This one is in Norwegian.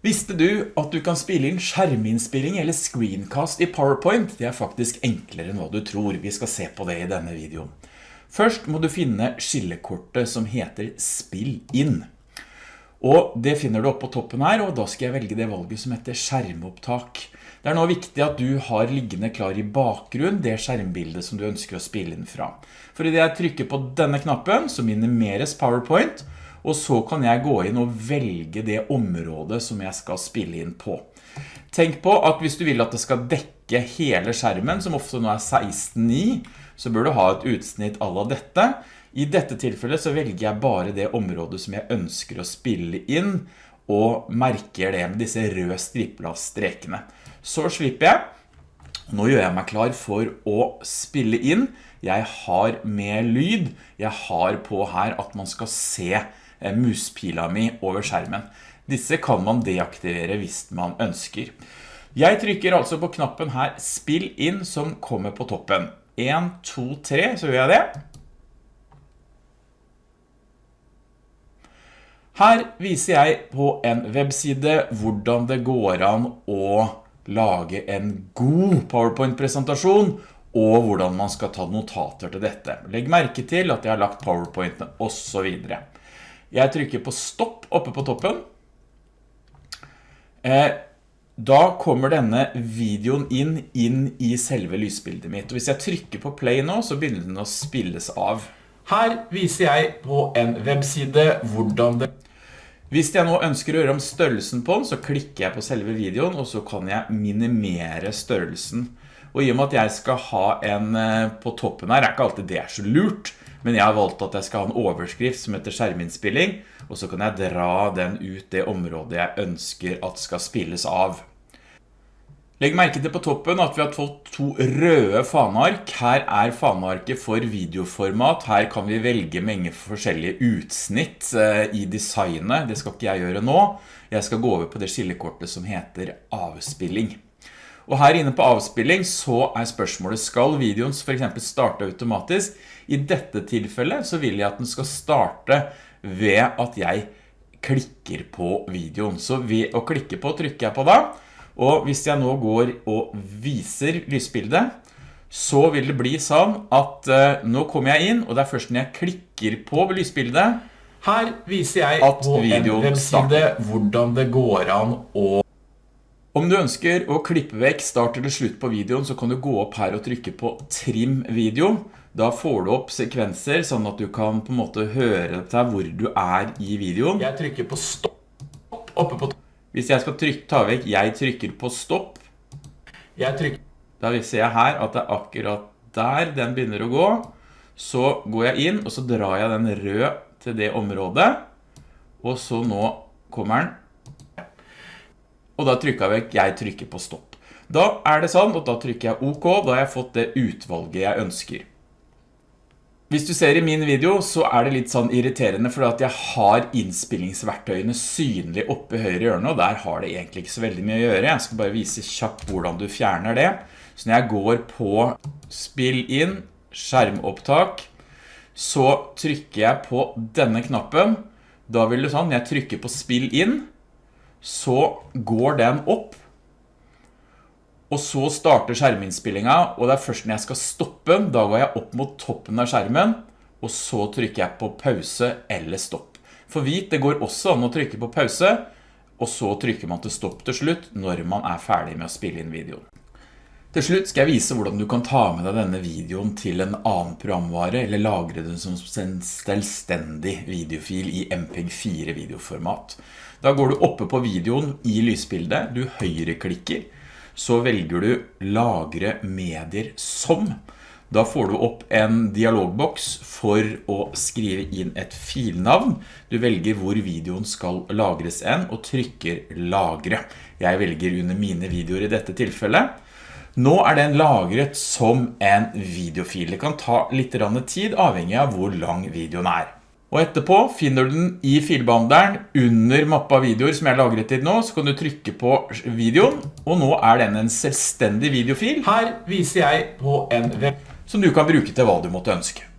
Visste du at du kan spille inn skjerminnspilling eller screencast i PowerPoint? Det er faktisk enklere enn hva du tror. Vi skal se på det i denne videoen. Først må du finne skillekortet som heter Spill inn. Og det finner du opp på toppen her, og da skal jeg velge det valget som heter skjermopptak. Det er nå viktig at du har liggende klar i bakgrunn det skjermbildet som du ønsker å spille inn fra. For i det jeg trykker på denne knappen, så minimeres PowerPoint, så kan jeg gå inn og velge det området som jeg skal spille inn på. Tenk på at hvis du vil at det skal dekke hele skjermen, som ofte nå er 16.9, så bør du ha et utsnitt av dette. I dette tilfellet så velger jeg bare det området som jeg ønsker å spille inn, og merker det med disse røde stripla strekene. Så slipper jeg. Nå gjør jeg meg klar for å spille inn. Jeg har med lyd. Jeg har på her at man skal se muspila mi over skjermen. Disse kan man deaktivere hvis man ønsker. Jeg trykker altså på knappen her Spill inn som kommer på toppen. 1, 2, 3, så gjør jeg det. Her viser jeg på en webside hvordan det går an å lage en god PowerPoint-presentasjon og hvordan man skal ta notater til dette. Legg merke til at jeg har lagt PowerPointene og så videre. Jeg trykker på stopp oppe på toppen. Eh, da kommer denne videoen inn, inn i selve lysbildet mitt. Og hvis jeg trykker på play nå, så begynner den å spilles av. Her viser jeg på en webside hvordan det... Hvis jeg nå ønsker å gjøre om størrelsen på den, så klikker jeg på selve videoen, og så kan jeg minimere størrelsen. Og i og med at jeg skal ha en eh, på toppen her, er ikke alltid det er så lurt, men jeg har valgt at jeg skal ha en overskrift som heter skjerminnspilling, og så kan jeg dra den ut det området jeg ønsker at skal spilles av. Legg merke til på toppen at vi har fått to røde faneark. Her er fanearket for videoformat. Her kan vi velge mange forskjellige utsnitt eh, i designet. Det skal ikke jeg gjøre nå. Jeg skal gå over på det skillekortet som heter avspilling. Og her inne på avspilling så er spørsmålet, skal videoen for eksempel starte automatisk? I dette tilfellet så vil jeg at den skal starte ved at jeg klikker på videoen. Så ved å klikke på trykker jeg på da, og hvis jeg nå går og viser lysbildet, så vil det bli sånn at uh, nå kommer jeg inn, og det er først når jeg klikker på lysbildet, her viser jeg at på videoen starter hvordan det går an å om du ønsker å klippe vekk start eller slutt på videoen, så kan du gå opp her og trykke på trim video. Da får du opp sekvenser, sånn at du kan på en måte høre til hvor du er i videoen. Jeg trykker på stopp oppe på Hvis jeg skal trykke, ta vekk, jeg trykker på stopp. Jeg trykker. Da ser jeg her at det er akkurat der den begynner å gå. Så går jeg inn, og så drar jeg den rød til det området. Og så nå kommer den og da trykker jeg jeg trykker på stopp. Da er det sånn, og da trykker jeg OK, da har jeg fått det utvalget jeg ønsker. Hvis du ser i min video, så er det litt sånn irriterende, for at jeg har innspillingsverktøyene synlig oppe i høyre hjørne, og der har det egentlig ikke så veldig mye å gjøre. Jeg skal bare vise kjapt hvordan du fjerner det. Så når jeg går på spill inn, skjermopptak, så trykker jeg på denne knappen. Da vil du sånn, jeg trykker på spill inn, så går den opp, og så starter skjerminnspillingen, og det er først når jeg skal stoppe, da går jeg opp mot toppen av skjermen, og så trykker jeg på pause eller stopp. For vit, det går også an å trykke på pause, og så trykker man til stopp til slutt når man er ferdig med å spille inn videoen. Til slutt skal jeg vise hvordan du kan ta med deg denne videoen til en annen programvare, eller lagre den som en selvstendig videofil i MPEG-4 videoformat. Da går du oppe på videoen i lysbildet, du høyreklikker, så velger du lagre medier som. Da får du opp en dialogboks for å skrive inn et filnavn. Du velger hvor videoen skal lagres en, og trykker lagre. Jeg velger under mine videoer i dette tilfellet. Nå er den lagret som en videofil. Det kan ta litt tid, avhengig av hvor lang videoen er. Og etterpå finner du den i filbehandleren under mappa videoer som jeg har lagret til nå, så kan du trykke på videoen, og nå er den en selvstendig videofil. Her viser jeg på en web som du kan bruke til hva du måtte ønske.